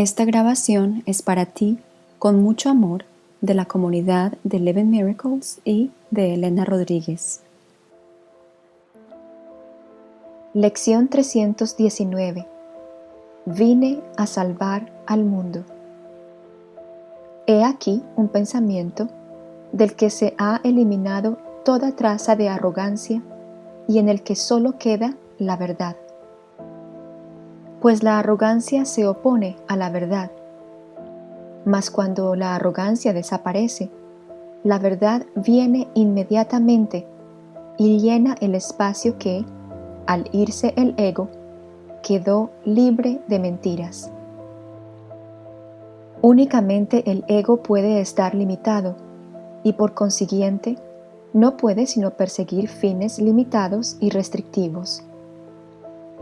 Esta grabación es para ti, con mucho amor, de la comunidad de Eleven Miracles y de Elena Rodríguez. Lección 319 Vine a salvar al mundo. He aquí un pensamiento del que se ha eliminado toda traza de arrogancia y en el que solo queda la verdad. Pues la arrogancia se opone a la verdad. Mas cuando la arrogancia desaparece, la verdad viene inmediatamente y llena el espacio que, al irse el ego, quedó libre de mentiras. Únicamente el ego puede estar limitado y por consiguiente no puede sino perseguir fines limitados y restrictivos.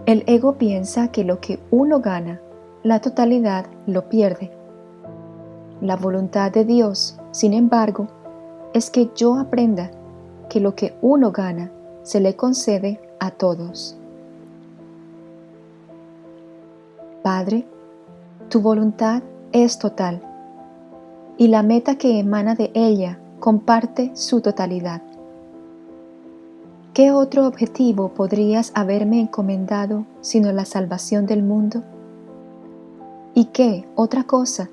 El ego piensa que lo que uno gana, la totalidad lo pierde. La voluntad de Dios, sin embargo, es que yo aprenda que lo que uno gana se le concede a todos. Padre, tu voluntad es total y la meta que emana de ella comparte su totalidad. ¿Qué otro objetivo podrías haberme encomendado sino la salvación del mundo? ¿Y qué otra cosa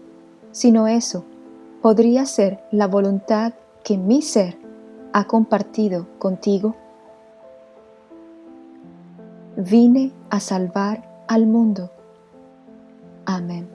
sino eso podría ser la voluntad que mi ser ha compartido contigo? Vine a salvar al mundo. Amén.